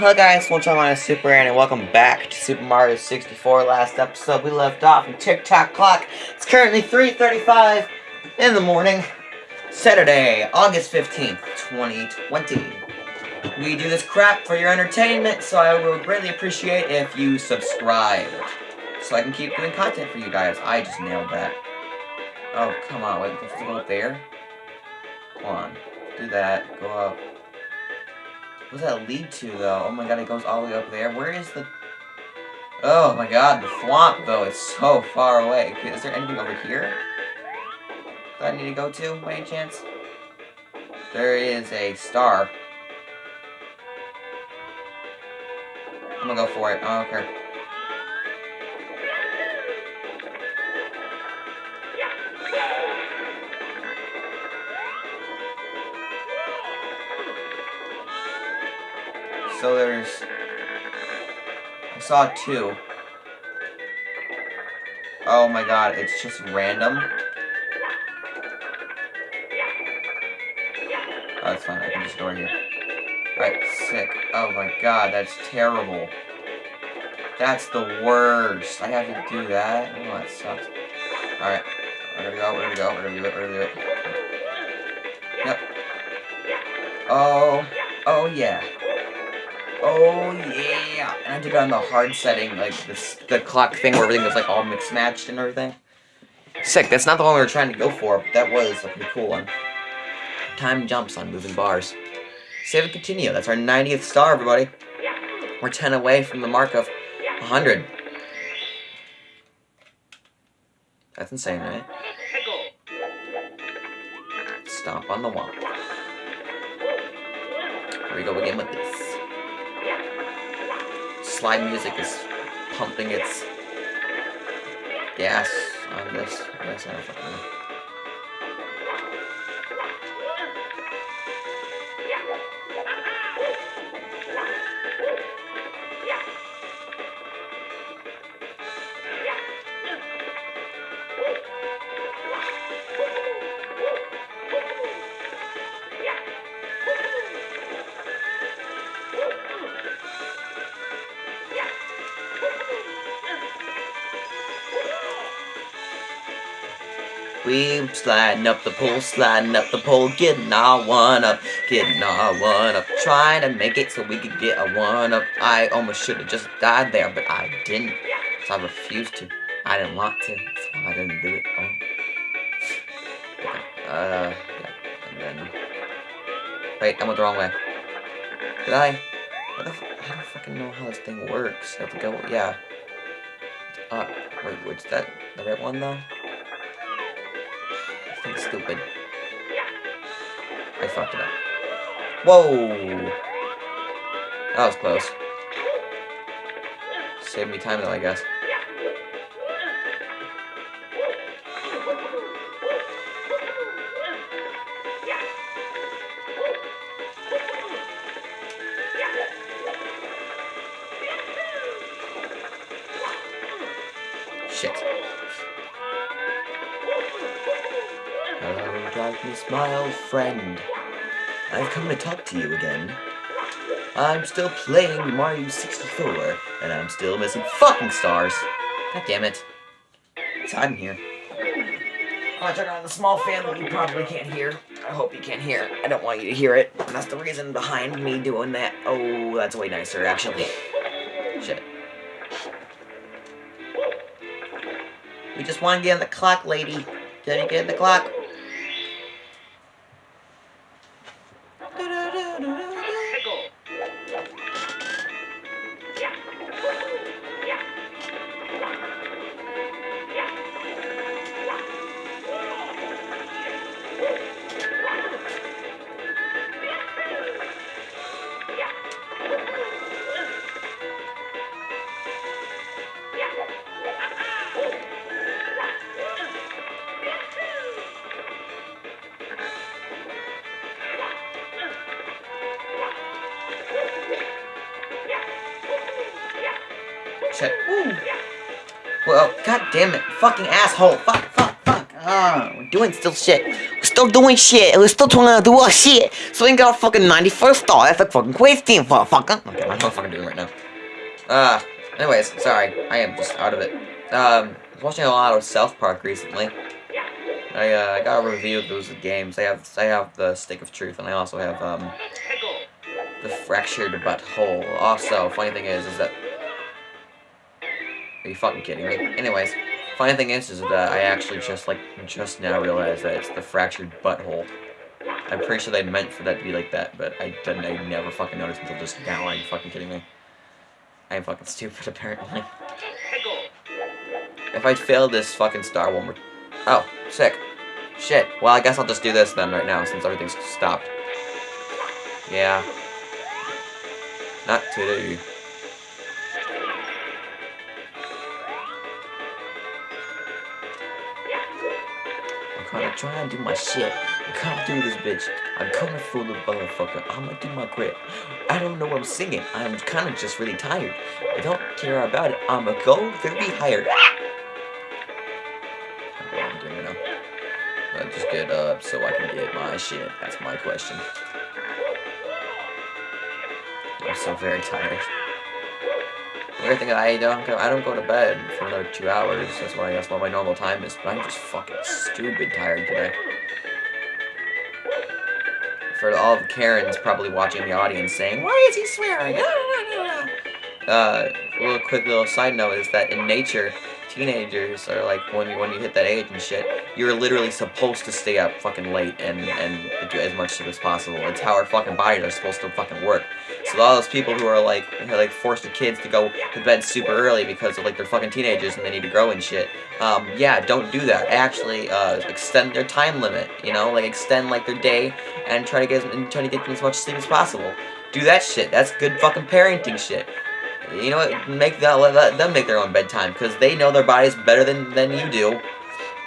Hello guys, one time on Super Aaron and welcome back to Super Mario 64. Last episode we left off in Tick Tock Clock. It's currently 3.35 in the morning, Saturday, August 15th, 2020. We do this crap for your entertainment, so I would greatly appreciate if you subscribe. So I can keep doing content for you guys. I just nailed that. Oh, come on, wait, let's go up there. Come on, do that, go up. What does that lead to, though? Oh my god, it goes all the way up there. Where is the... Oh my god, the swamp, though, is so far away. Is there anything over here that I need to go to, by any chance? There is a star. I'm gonna go for it. Okay. So there's... I saw two. Oh my god, it's just random. Oh, that's fine, I can just door here. Alright, sick. Oh my god, that's terrible. That's the worst. I have to do that? Oh, that sucks. Alright, we're gonna go, we're gonna go, we're gonna do it, we're gonna do it. Yep. Oh, oh yeah. Oh yeah! And I did it on the hard setting, like the clock thing where everything was like all mixed matched and everything. Sick, that's not the one we were trying to go for, but that was a pretty cool one. Time jumps on moving bars. Save and continue. That's our 90th star, everybody. We're 10 away from the mark of 100. That's insane, right? Stomp on the wall. Here we go again with this slide music is pumping its gas on this. I guess I don't fucking know. We sliding up the pole, sliding up the pole, getting our one up, getting our one up, trying to make it so we could get a one up. I almost should have just died there, but I didn't. So I refused to. I didn't want to, so I didn't do it. Oh. Uh, yeah. And then... Wait, I went the wrong way. Did I? What the I don't fucking know how this thing works. I have to go, yeah. Uh, wait, what's that the right one, though? Stupid. I fucked it up. Whoa! That was close. Saved me time though, I guess. My old friend. I've come to talk to you again. I'm still playing Mario 64, and I'm still missing fucking stars. God damn it. It's hot in here. I turned on the small fan that you probably can't hear. I hope you can't hear. I don't want you to hear it. And that's the reason behind me doing that. Oh, that's way nicer, actually. Shit. We just want to get on the clock, lady. Can you get the clock? Ooh. Well, god damn it. Fucking asshole. Fuck, fuck, fuck. Ah, we're doing still shit. We're still doing shit. We're still trying to do our shit. So we got a fucking 91st star. That's a fucking team, motherfucker. Okay, I'm fucking doing right now. Uh, anyways, sorry. I am just out of it. Um, I was watching a lot of South Park recently. I, uh, I got a review of those games. I have, I have the Stick of Truth, and I also have, um, the Fractured Butthole. Also, funny thing is, is that... Are you fucking kidding me? Anyways, funny thing is, is that I actually just, like, just now realized that it's the Fractured Butthole. I'm pretty sure they meant for that to be like that, but I didn't, I never fucking noticed until just now. Are you fucking kidding me? I am fucking stupid, apparently. If I fail this fucking star one more... Oh, sick. Shit. Well, I guess I'll just do this then right now, since everything's stopped. Yeah. Not today. Gonna try and do my shit. Gonna do this bitch. I'm coming for the motherfucker. I'm gonna do my grip. I don't know what I'm singing. I'm kind of just really tired. I don't care about it. I'm gonna go very higher. I'm doing. I just get up so I can get my shit. That's my question. I'm so very tired. Thing I don't go, I don't go to bed for another two hours. That's why that's what my normal time is. But I'm just fucking stupid tired today. For all the Karens probably watching the audience saying, "Why is he swearing?" uh, little quick little side note is that in nature, teenagers are like when you when you hit that age and shit, you're literally supposed to stay up fucking late and and do as much shit as possible. It's how our fucking bodies are supposed to fucking work. So all those people who are like who are like kids to go to bed super early because of like they're fucking teenagers and they need to grow and shit. Um, yeah, don't do that. Actually, uh, extend their time limit. You know, like extend like their day and try to get and try to get them as much sleep as possible. Do that shit. That's good fucking parenting shit. You know what? Make that let them make their own bedtime because they know their bodies better than than you do.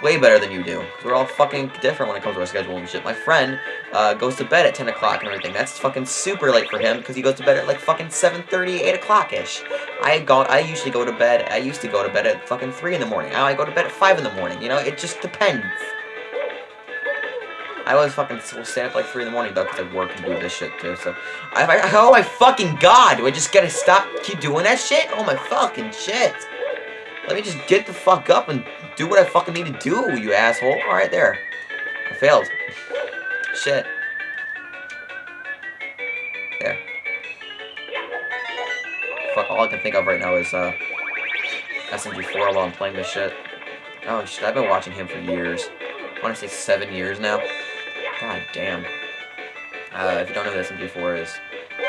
Way better than you do. We're all fucking different when it comes to our schedule and shit. My friend uh, goes to bed at 10 o'clock and everything. That's fucking super late for him because he goes to bed at like fucking 7.30, 8 o'clock-ish. I go, I usually go to bed, I used to go to bed at fucking 3 in the morning. Now I go to bed at 5 in the morning. You know, it just depends. I always fucking will stay up like 3 in the morning though because I work and do this shit too, so. I, I, oh my fucking god! Do I just gotta stop, keep doing that shit? Oh my fucking shit! Let me just get the fuck up and do what I fucking need to do, you asshole. Alright, there. I failed. Shit. There. Fuck, all I can think of right now is, uh, SMG4 while I'm playing this shit. Oh shit, I've been watching him for years. I want to say seven years now. God damn. Uh, if you don't know who SMG4 is,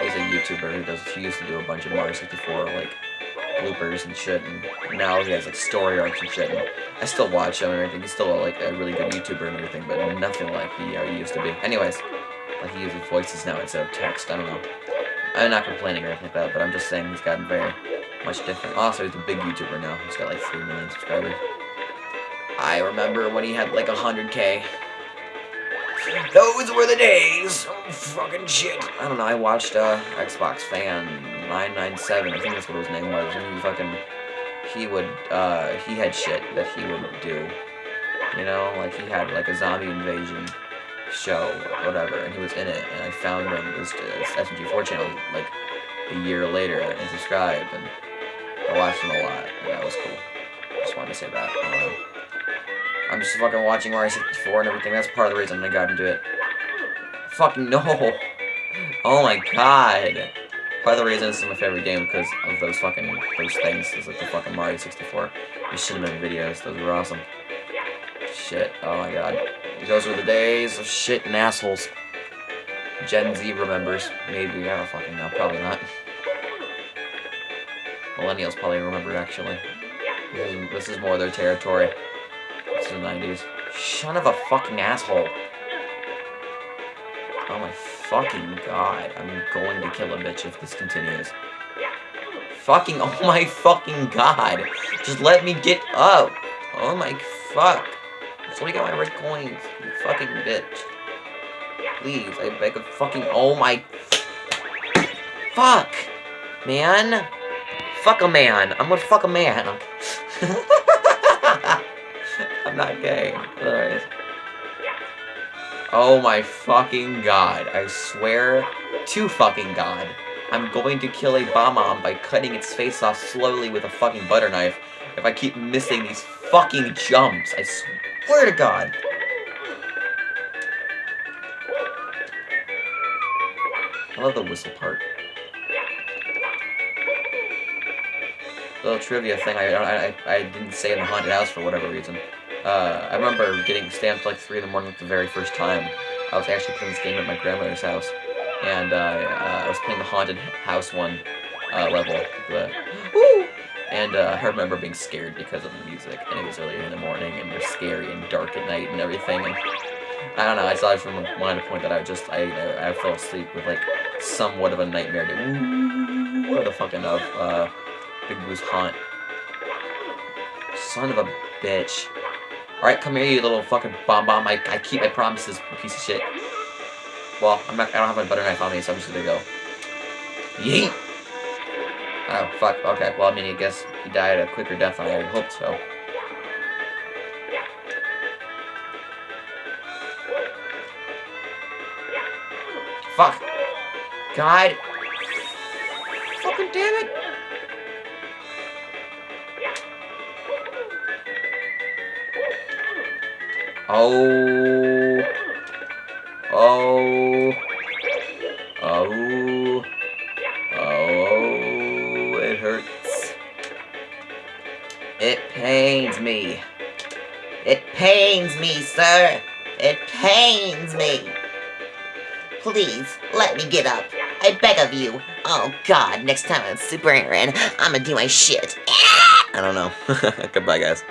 he's a YouTuber who does, he used to do a bunch of Mario 64, like, bloopers and shit, and now he has like story arcs and shit. And I still watch him and everything. He's still like a really good YouTuber and everything, but nothing like he, uh, used to be. Anyways, like he uses voices now instead of text. I don't know. I'm not complaining or anything like that, but I'm just saying he's gotten very much different. Also, he's a big YouTuber now. He's got like 3 million subscribers. I remember when he had like 100k. Those were the days. Oh, fucking shit. I don't know. I watched uh, Xbox Fan 997. I think that's what his name was. And he fucking, he would, uh, he had shit that he would do. You know, like he had like a zombie invasion show whatever, and he was in it. And I found him this SMG4 channel like a year later and subscribed, and I watched him a lot, and that was cool. Just wanted to say that. I'm just fucking watching Mario 64 and everything. That's part of the reason I got into it. Fucking no. Oh my god. Of the reason this is my favorite game because of those fucking, those things. Is like the fucking Mario 64. These cinnamon videos. Those were awesome. Shit. Oh my god. Those were the days of shit and assholes. Gen Z remembers. Maybe. I don't fucking know. Probably not. Millennials probably remember, actually. This is, this is more their territory. It's the 90s. Son of a fucking asshole. Oh my fucking god. I'm going to kill a bitch if this continues. Fucking, oh my fucking god. Just let me get up. Oh my fuck. Me get my red coins, you fucking bitch. Please, I beg of fucking, oh my... Fuck! Man. Fuck a man. I'm gonna fuck a man. I'm not gay. Oh my fucking god. I swear to fucking god. I'm going to kill a Bob-omb by cutting its face off slowly with a fucking butter knife if I keep missing these fucking jumps. I swear to god. I love the whistle part. Little trivia thing I, I, I didn't say in the haunted house for whatever reason. Uh, I remember getting stamped like 3 in the morning the very first time. I was actually playing this game at my grandmother's house. And uh, uh, I was playing the haunted house one uh, level. Woo! And uh, I remember being scared because of the music. And it was earlier in the morning and it was scary and dark at night and everything. And I don't know, I saw from wanted to point that out. Just, I, I, I fell asleep with like somewhat of a nightmare. To, what the fucking of uh, Big Boo's haunt. Son of a bitch. Alright, come here, you little fucking Bob-omb. I, I keep my promises, piece of shit. Well, I'm not, I don't have my butter knife on me, so I'm just gonna go. Yeet! Oh, fuck. Okay, well, I mean, I guess he died a quicker death than I hoped so. Fuck. God. Oh. Oh. Oh. Oh. It hurts. It pains me. It pains me, sir. It pains me. Please, let me get up. I beg of you. Oh god, next time I'm Super Aaron, I'm gonna do my shit. I don't know. Goodbye, guys.